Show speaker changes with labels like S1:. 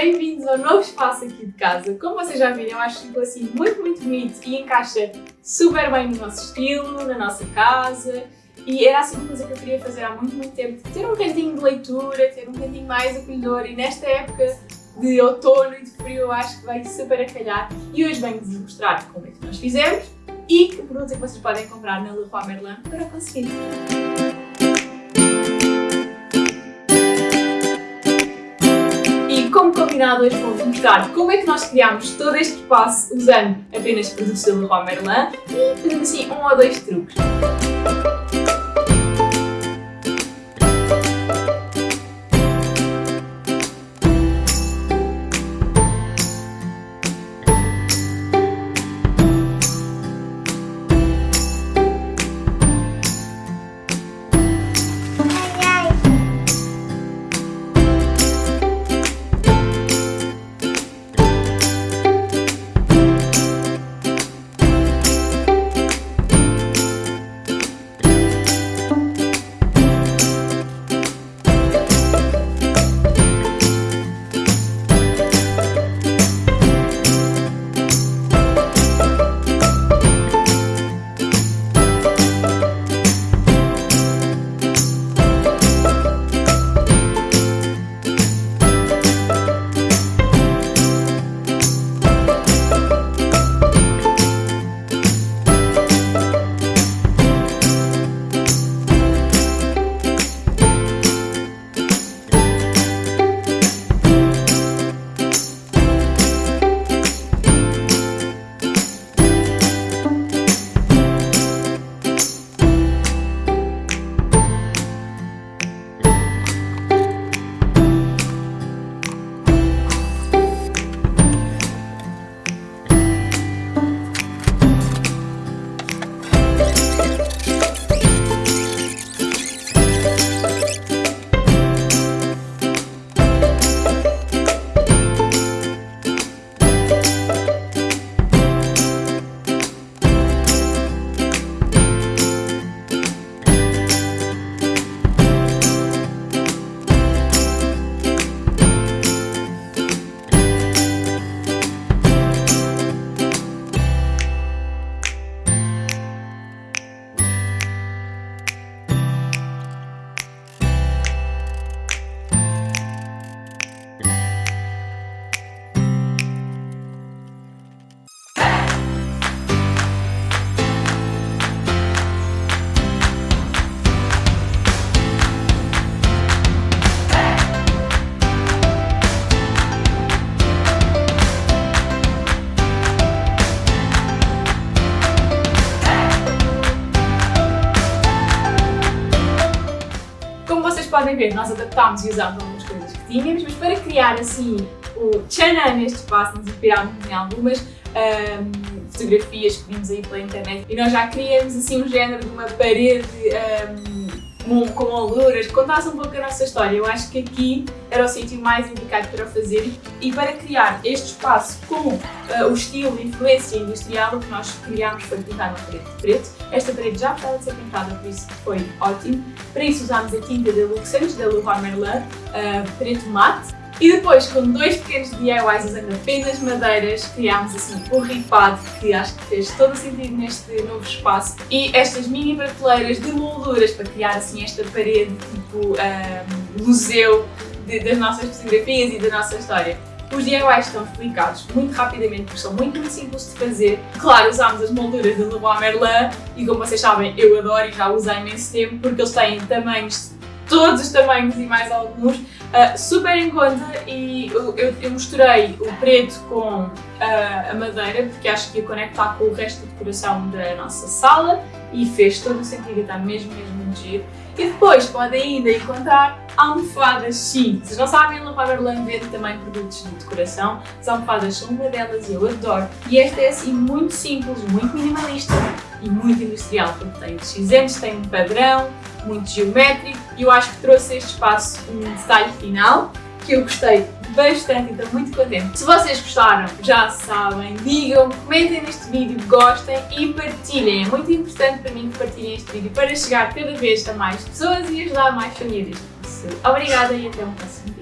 S1: bem-vindos ao novo espaço aqui de casa. Como vocês já viram, eu acho ficou assim muito, muito bonito e encaixa super bem no nosso estilo, na nossa casa. E era assim uma coisa que eu queria fazer há muito, muito tempo. Ter um cantinho de leitura, ter um cantinho mais acolhedor e nesta época de outono e de frio eu acho que vai super a calhar. E hoje venho-vos mostrar como é que nós fizemos e que produtos é que vocês podem comprar na Leroy Merlin para conseguir. Combinado, hoje vou-vos mostrar como é que nós criámos todo este espaço usando apenas produtos da Leroy Merlin e fazendo assim um ou dois truques. Podem ver, nós adaptámos e usámos algumas coisas que tínhamos, mas para criar assim o Chana neste espaço, nos inspirámos em algumas um, fotografias que vimos aí pela internet e nós já criamos assim um género de uma parede um, com molduras, que contasse um pouco a nossa história. Eu acho que aqui era o sítio mais indicado para fazer e para criar este espaço com uh, o estilo de influência industrial, que nós criámos foi pintar uma parede de preto. Esta parede já estava de ser pintada, por isso foi ótimo. Para isso usámos a tinta da Luxemburgo, da Leroy Merlin, uh, preto mate, e depois, com dois pequenos DIYs usando apenas madeiras, criámos assim o ripado, que acho que fez todo o sentido neste novo espaço. E estas mini prateleiras de molduras para criar assim esta parede tipo um, museu de, das nossas fotografias e da nossa história. Os DIYs estão explicados muito rapidamente porque são muito, muito simples de fazer. Claro, usámos as molduras do Leroy Merlin e como vocês sabem, eu adoro e já usei imenso tempo porque eles têm tamanhos, todos os tamanhos e mais alguns Uh, super em conta e eu, eu, eu, misturei o preto com uh, a madeira porque acho que ia conectar com o resto da decoração da nossa sala e fez todo o sentido, está mesmo, mesmo muito giro. E depois podem ainda encontrar almofadas, sim. Vocês não sabem, a Leroy Merlin vende também produtos de decoração. As almofadas são uma delas e eu adoro. E esta é assim muito simples, muito minimalista e muito industrial, porque tem cinzentos, tem um padrão, muito geométrico e eu acho que trouxe este espaço um detalhe final que eu gostei bastante e estou muito contente. Se vocês gostaram, já sabem, digam, comentem neste vídeo, gostem e partilhem. É muito importante para mim que partilhem este vídeo para chegar cada vez a mais pessoas e ajudar mais famílias. Obrigada e até um próximo vídeo.